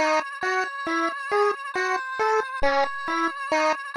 da da da da da da